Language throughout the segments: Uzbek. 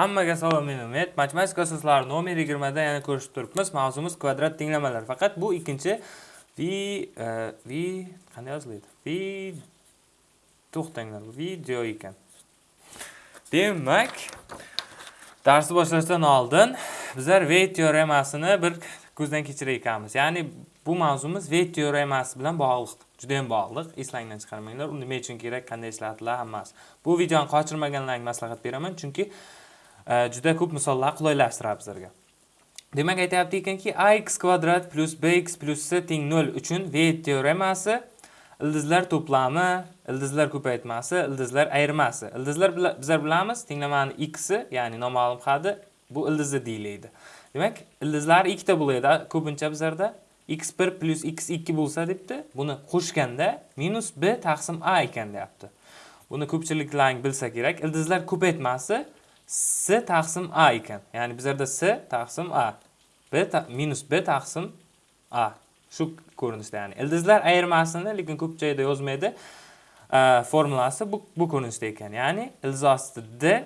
Hammaga salom men Umid. Matematika asoslari nomer 20 da yana ko'rishib turibmiz. Mavzumiz kvadrat tenglamalar. Faqat bu ikkinchi vi e, vi qanday yoziladi? Vi to'xtanglar. Video ekan. Demak, darsni boshlashdan oldin bizlar V teoremasini bir ko'zdan kechirayotganmiz. Ya'ni bu mavzumiz V teoremasi bilan bog'liq. Juda ham bog'liq. Eslangdan chiqarmanglar. U nima uchun kerak, qanday ishlatiladi hammasi. Bu videoni qochirmaganlarga maslahat beraman, chunki Э, juda ko'p misollar qulaylashtiradi bizlarga. Demak, aytyapti ekanki, ax kvadrat plyus bx plyus c teng nol uchun V teoremasi ildizlar to'plami, ildizlar ko'paytmasi, ildizlar ayirmasi. Ildizlar bizlar bilamiz, tenglamani x, ya'ni noma'lum hadi bu ildizi deyiladi. Demak, ildizlar ikkita bo'ladi ko'pincha bizlarda x1 plus x2 bo'lsa debdi. Buni qo'shganda minus b taqsim a ekan deyapti. Buni ko'pchiliklar bilsa kerak. Ildizlar ko'paytmasi s taqsim a ekan. Ya'ni bizlarda s taqsim a, b ta minus b taqsim a. Shu ko'rinishda ya'ni. Ildizlar ayirmasini lekin ko'p joyda yozmaydi. formulasi bu bu ko'rinishda ekan. Ya'ni ildiz osti d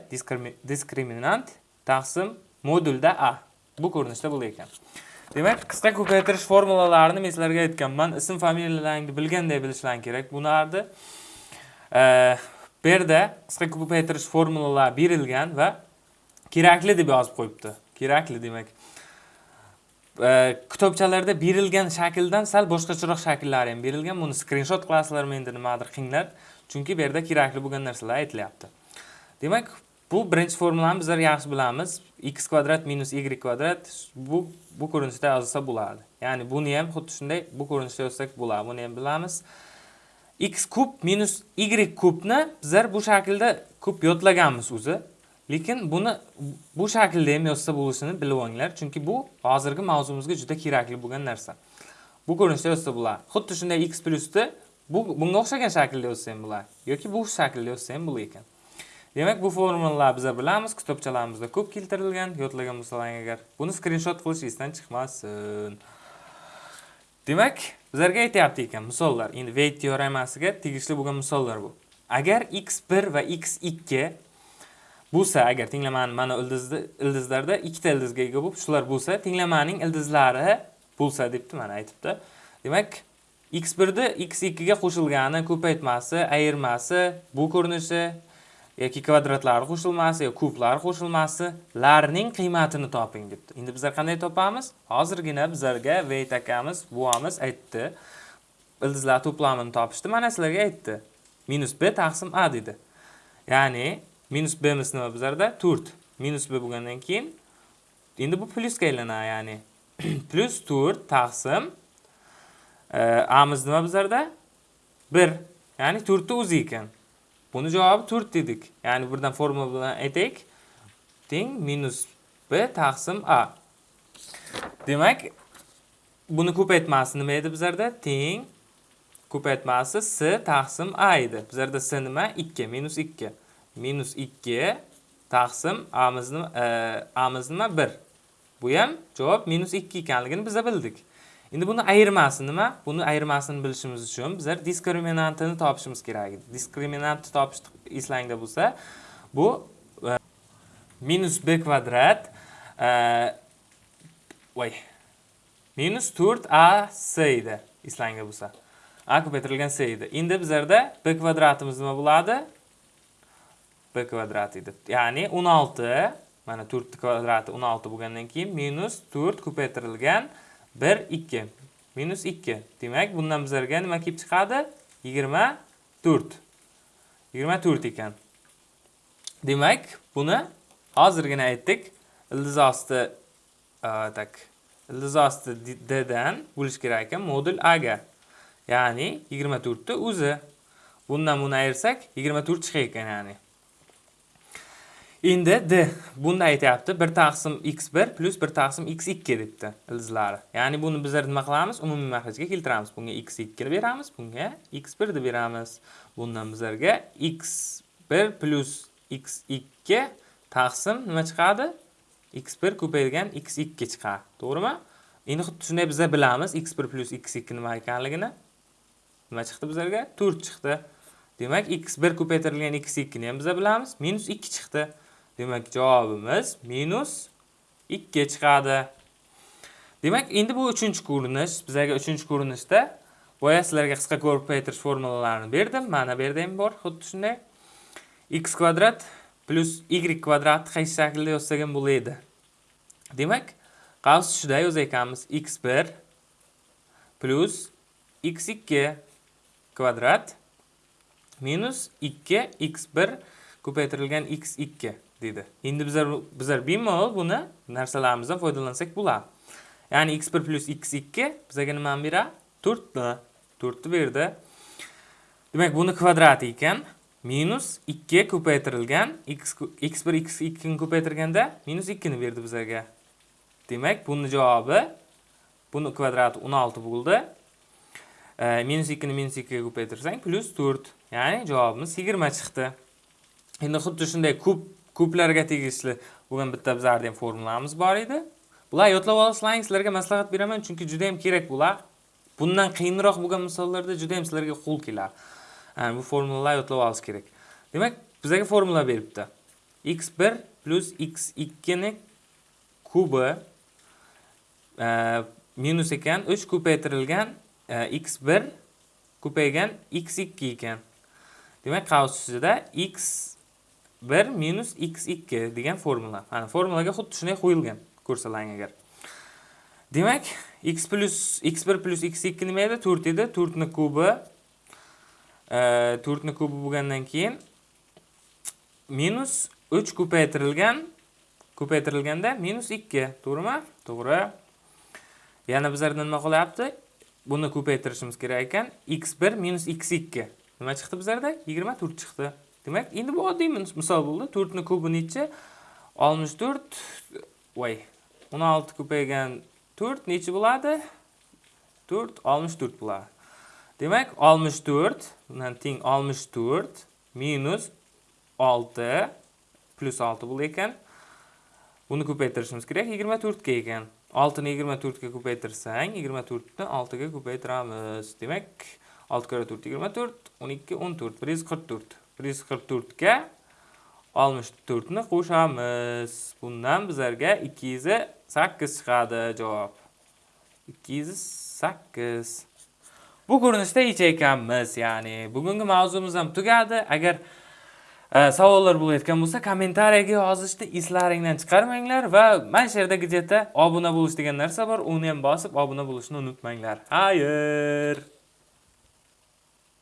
diskriminant taqsim modulda a. Bu ko'rinishda bo'lar ekan. Demak, qisqa ko'paytirish formulalarini men sizlarga aytganman. Ism familiyalaringni bilganday bilishlaring kerak. Bularni bu yerda qisqa ko'paytirish formulalari berilgan va kerakli deb yozib qo'yibdi. Kerakli demak. kitobchalarda berilgan shakldan sal boshqacharoq shakllari ham berilgan. Buni skrinshot qilasizlarmi endi nimadir qinglar. Chunki bu yerda kerakli bo'lgan narsalar aytilyapti. Demak, bu birinchi formulani bizlar yaxshi bilamiz. x kvadrat minus y kvadrat bu bu ko'rinishda yozilsa bo'ladi. Ya'ni buni ham xuddi shunday bu ko'rinishda yozsak bo'ladi. Buni ham bilamiz. X kub minus y kubni bizlar bu shaklda ko'p yodlaganmiz o'zi. Lekin buni bu shaklda ham yozsa bo'lishini bilib olinglar, chunki bu hozirgi mavzumizga juda kerakli bo'lgan narsa. Bu ko'rinishda yozsa bo'ladi. Xuddi shunday x plyusni bu bunga o'xshagan shaklda yozsa ham bo'ladi yoki bu shaklda yozsa ham bo'lar ekan. Demak, bu formulalarni biz bilamiz, kitobchalarimizda ko'p keltirilgan, yodlagan bo'lsalaring agar. Buni skrinshot qilish esdan chiqmasin. Demak, bizlarga aytyapti ekan misollar. Endi Weight teoremasiga tegishli bo'lgan misollar bu. Agar x1 va x2 bo'lsa, agar tenglamani mana ildizni ildizlarda ikkita ildizga ega bo'lib, shular bo'lsa, tenglamaning ildizlari bo'lsa debdi, mana aytibdi. Demak, x1 ni x2 ga qo'shilgani, ko'paytmasi, ayirmasi, bu ko'rinishi yoki kvadratlar qo'shilmasi yoki kublar qo'shilmasi larning qiymatini toping debdi. Endi bizlar qanday topamiz? Hozirgina bizlarga veyt akamiz, buvamiz aytdi. Ildizlar to'plamini topishdi. Mana sizlarga aytdi. Minus b taqsim a dedi. Ya'ni minus b mis nima bizlarda? 4. Minus b bo'lgandan keyin endi bu plyusga aylanadi, ya'ni plyus 4 taqsim e, amiz nima bizlarda? 1. Ya'ni 4 o'zi ekan. Buni javobi 4 dedik. Ya'ni buradan formula edek. aytaylik. Teng minus b taqsim a. Demak, buni ko'paytmasi nima edi bizlarda? Teng ko'paytmasi s taqsim a edi. Bizlarda s nima? 2, minus 2. Minus 2 taqsim a miz nima? E, a nima? 1. Bu ham javob minus 2 ekanligini biz bildik. Endi buni ayirmasi nima? Buni ayirmasini bilishimiz uchun bizlar diskriminantini topishimiz kerak edi. Diskriminantni topish eslangda bo'lsa, bu e, minus b kvadrat e, voy minus 4ac edi eslangda bo'lsa. a ko'paytirilgan c edi. Endi bizlarda b kvadratimiz nima bo'ladi? b kvadrat edi. Ya'ni 16 mana 4 kvadrati 16 bo'lgandan keyin minus 4 ko'paytirilgan 1, 2. Minus 2. Demak, bundan bizlarga nima kelib chiqadi? 24. 24 ekan. Demak, buni hozirgina aytdik. Ildiz osti e, tak ildiz osti d dan bo'lish kerak ekan modul a ga. Ya'ni 24 ta o'zi. Bundan buni ayirsak 24 chiqar ekan, ya'ni. Endi d bunda aytyapti 1 taqsim x1 plus 1 taqsim x2 debdi ildizlari. Ya'ni buni bizlar nima qilamiz? Umumiy maxrajga keltiramiz. Bunga x2 ni beramiz, bunga x1 ni beramiz. Bundan bizlarga x1 plus x2 taqsim nima chiqadi? x1 ko'paygan x2 chiqadi. To'g'rimi? Endi xuddi shunday bizlar bilamiz x1 plus x2 nima ekanligini. Nima chiqdi bizlarga? 4 chiqdi. Demak, x1 ko'paytirilgan x2 ni ham biz bilamiz, minus 2 chiqdi. Demak, javobimiz minus 2 chiqadi. Demak, endi bu 3-ko'rinish. Bizga 3-ko'rinishda boya sizlarga qisqa ko'rib qaytirish formulalarini berdim. Mana bu bor, xuddi shunday. x kvadrat plus y kvadrat qaysi shaklda yozsak ham bo'ladi. Demak, qavs tushida yozar x1 plus x2 kvadrat minus 2 x1 ko'paytirilgan x2 dedi. Endi bizlar bizlar bemalol buni narsalarimizdan foydalansak bo'ladi. Ya'ni x1 plyus x2 bizaga nimani beradi? 4 to'rtni 4 berdi. Demak, buni kvadrati ekan. Minus 2 ko'paytirilgan x x1 x2 ni ko'paytirganda minus 2 ni berdi bizaga Demak, buni javobi buni kvadrati 16 bo'ldi. Minus 2 ni minus 2 ga ko'paytirsang plyus 4. Ya'ni javobimiz 20 chiqdi. Endi xuddi shunday ko'p ko'plarga tegishli bo'lgan bitta bizlarda ham formulamiz bor edi. Bular yodlab olasizlar, sizlarga maslahat beraman, chunki juda ham kerak bular. Bundan qiyinroq bo'lgan misollarda juda ham sizlarga qo'l keladi. bu formulalar yodlab olish kerak. Demak, bizlarga formula beribdi. x1 plus x2 ni kubi e, minus ekan 3 ko'paytirilgan e, x1 ko'paygan x2 ekan. Demak, qavs ichida x x1 minus x2 degan formula. Mana formulaga xuddi shunday qo'yilgan. ko'rsalang agar. Demak, x plus x1 plus x2 nima edi? 4 edi. 4 ni kubi e, 4 ni kubi bo'lgandan keyin minus 3 ko'paytirilgan ko'paytirilganda minus 2, to'g'rimi? To'g'ri. Yana bizlarda nima qolyapti? Buni ko'paytirishimiz kerak ekan. x1 minus x2. Nima chiqdi bizlarda? 24 chiqdi. Demak, endi bu oddiy misol bo'ldi. 4 ni kubi necha? 64 voy 16 ko'paygan 4 necha bo'ladi? 4 64 bo'ladi. Demak, 64 bundan teng 64 minus 6 plus 6 bo'lar ekan. Buni ko'paytirishimiz kerak 24 ga ekan. 6 ni 24 ga ko'paytirsang, 24 ni 6 ga ko'paytiramiz. Demak, 6 kara 4 24, 12 14, 144. 144 ga 64 ni qo'shamiz. Bundan bizlarga 208 chiqadi javob. 208. Bu ko'rinishda ekanmiz, ya'ni bugungi mavzumiz ham tugadi. Agar e, savollar bo'layotgan bo'lsa, kommentariyaga yozishni eslaringdan chiqarmanglar va mana shu yerda gadjetda obuna bo'lish degan narsa bor, uni ham bosib obuna bo'lishni unutmanglar. Xayr.